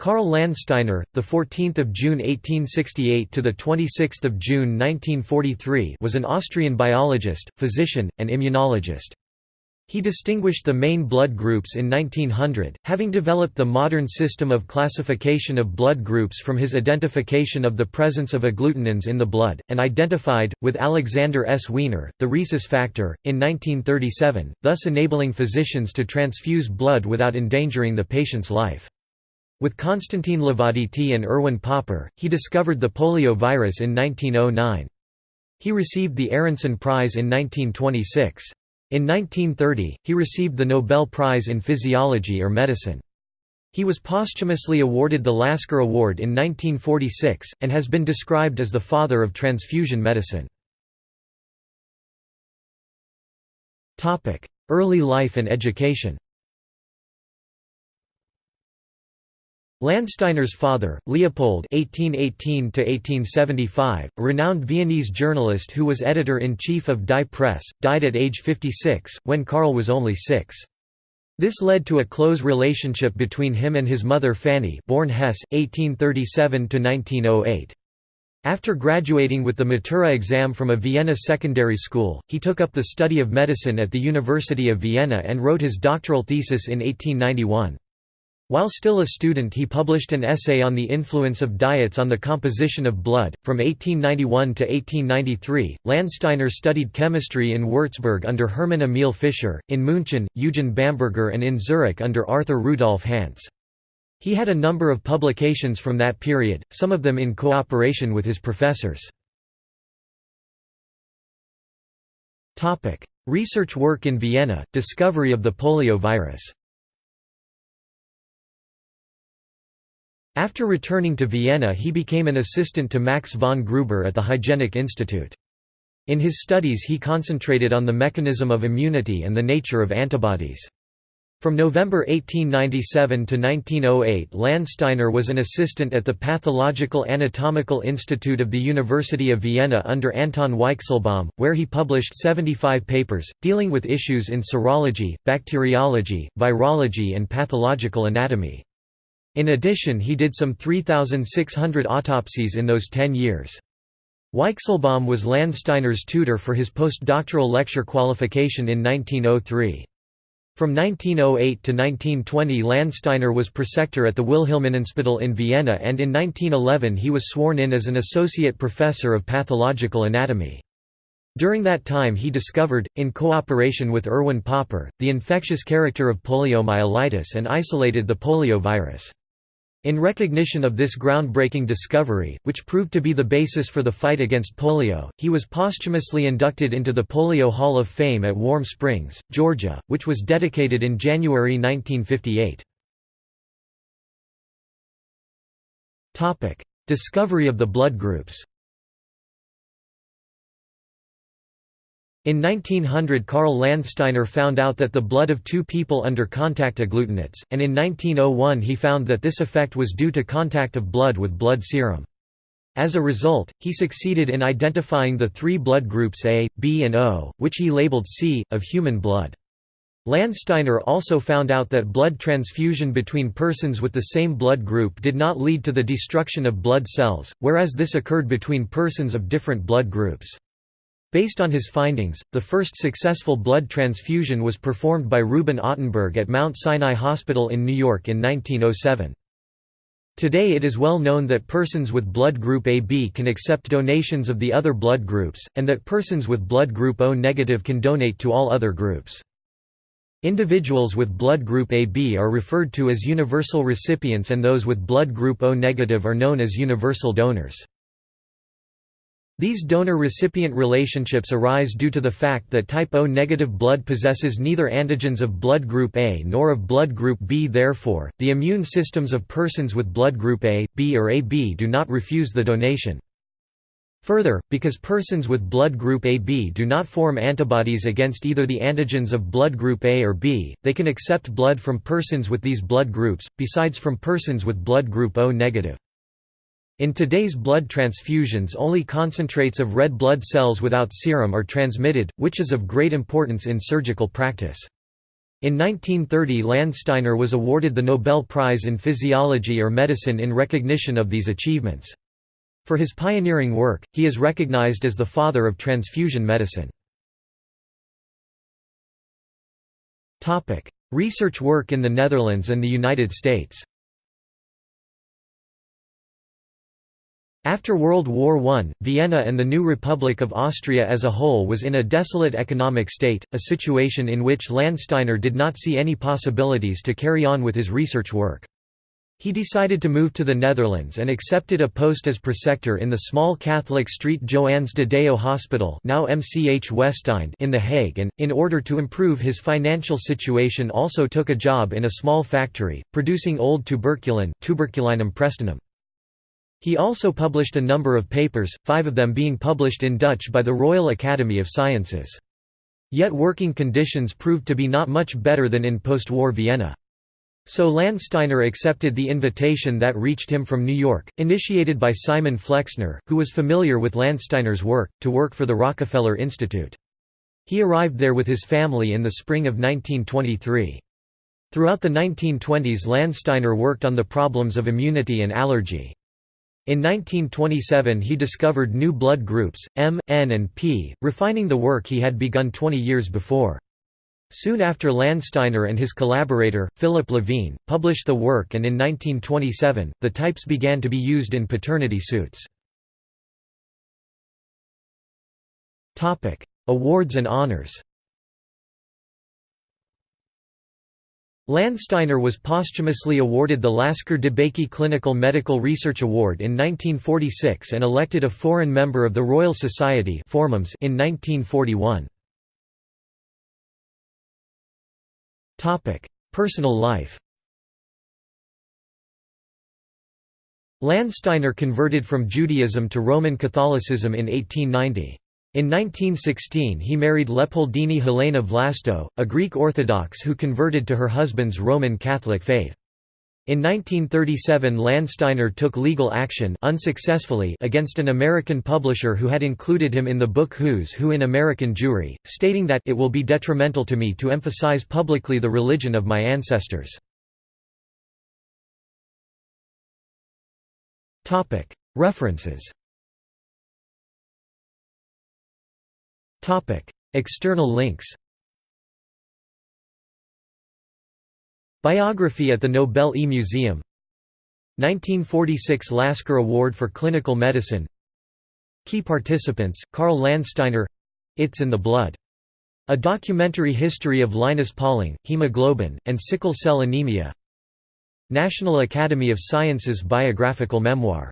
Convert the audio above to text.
Karl Landsteiner, the 14th of June 1868 to the 26th of June 1943, was an Austrian biologist, physician, and immunologist. He distinguished the main blood groups in 1900, having developed the modern system of classification of blood groups from his identification of the presence of agglutinins in the blood, and identified, with Alexander S. Wiener, the rhesus factor, in 1937, thus enabling physicians to transfuse blood without endangering the patient's life. With Constantin Levaditi and Erwin Popper, he discovered the polio virus in 1909. He received the Aronson Prize in 1926. In 1930, he received the Nobel Prize in Physiology or Medicine. He was posthumously awarded the Lasker Award in 1946, and has been described as the father of transfusion medicine. Early life and education Landsteiner's father, Leopold (1818–1875), a renowned Viennese journalist who was editor-in-chief of Die Presse, died at age 56 when Karl was only six. This led to a close relationship between him and his mother Fanny, born Hess, 1837–1908. After graduating with the Matura exam from a Vienna secondary school, he took up the study of medicine at the University of Vienna and wrote his doctoral thesis in 1891. While still a student he published an essay on the influence of diets on the composition of blood. From 1891 to 1893, Landsteiner studied chemistry in Würzburg under Hermann Emil Fischer, in München, Eugen Bamberger and in Zurich under Arthur Rudolf Hantzsch. He had a number of publications from that period, some of them in cooperation with his professors. Research work in Vienna, discovery of the polio virus After returning to Vienna he became an assistant to Max von Gruber at the Hygienic Institute. In his studies he concentrated on the mechanism of immunity and the nature of antibodies. From November 1897 to 1908 Landsteiner was an assistant at the Pathological Anatomical Institute of the University of Vienna under Anton Weichselbaum, where he published 75 papers, dealing with issues in serology, bacteriology, virology and pathological anatomy. In addition he did some 3,600 autopsies in those ten years. Weichselbaum was Landsteiner's tutor for his postdoctoral lecture qualification in 1903. From 1908 to 1920 Landsteiner was preceptor at the Wilhelminenspital in Vienna and in 1911 he was sworn in as an associate professor of pathological anatomy. During that time he discovered, in cooperation with Erwin Popper, the infectious character of poliomyelitis and isolated the polio virus. In recognition of this groundbreaking discovery, which proved to be the basis for the fight against polio, he was posthumously inducted into the Polio Hall of Fame at Warm Springs, Georgia, which was dedicated in January 1958. Discovery of the blood groups In 1900 Karl Landsteiner found out that the blood of two people under contact agglutinates, and in 1901 he found that this effect was due to contact of blood with blood serum. As a result, he succeeded in identifying the three blood groups A, B and O, which he labeled C, of human blood. Landsteiner also found out that blood transfusion between persons with the same blood group did not lead to the destruction of blood cells, whereas this occurred between persons of different blood groups. Based on his findings, the first successful blood transfusion was performed by Reuben Ottenberg at Mount Sinai Hospital in New York in 1907. Today it is well known that persons with blood group AB can accept donations of the other blood groups, and that persons with blood group O negative can donate to all other groups. Individuals with blood group AB are referred to as universal recipients and those with blood group O negative are known as universal donors. These donor-recipient relationships arise due to the fact that type O negative blood possesses neither antigens of blood group A nor of blood group B therefore, the immune systems of persons with blood group A, B or AB do not refuse the donation. Further, because persons with blood group AB do not form antibodies against either the antigens of blood group A or B, they can accept blood from persons with these blood groups, besides from persons with blood group O negative. In today's blood transfusions only concentrates of red blood cells without serum are transmitted, which is of great importance in surgical practice. In 1930 Landsteiner was awarded the Nobel Prize in Physiology or Medicine in recognition of these achievements. For his pioneering work, he is recognized as the father of transfusion medicine. Research work in the Netherlands and the United States After World War I, Vienna and the new Republic of Austria as a whole was in a desolate economic state, a situation in which Landsteiner did not see any possibilities to carry on with his research work. He decided to move to the Netherlands and accepted a post as preceptor in the small Catholic St. Joannes de Deo Hospital now MCH Westeinde in The Hague and, in order to improve his financial situation also took a job in a small factory, producing old tuberculin tuberculinum pristinum. He also published a number of papers, five of them being published in Dutch by the Royal Academy of Sciences. Yet working conditions proved to be not much better than in post-war Vienna. So Landsteiner accepted the invitation that reached him from New York, initiated by Simon Flexner, who was familiar with Landsteiner's work, to work for the Rockefeller Institute. He arrived there with his family in the spring of 1923. Throughout the 1920s Landsteiner worked on the problems of immunity and allergy. In 1927 he discovered new blood groups, M, N and P, refining the work he had begun 20 years before. Soon after Landsteiner and his collaborator, Philip Levine, published the work and in 1927, the types began to be used in paternity suits. Awards and honors Landsteiner was posthumously awarded the Lasker DeBakey Clinical Medical Research Award in 1946 and elected a foreign member of the Royal Society in 1941. Personal life Landsteiner converted from Judaism to Roman Catholicism in 1890. In 1916 he married Leopoldine Helena Vlasto, a Greek Orthodox who converted to her husband's Roman Catholic faith. In 1937 Landsteiner took legal action unsuccessfully against an American publisher who had included him in the book Who's Who in American Jewry, stating that it will be detrimental to me to emphasize publicly the religion of my ancestors. References External links Biography at the Nobel E Museum 1946 Lasker Award for Clinical Medicine. Key participants, Karl Landsteiner It's in the Blood. A documentary history of Linus Pauling, hemoglobin, and sickle cell anemia. National Academy of Sciences biographical memoir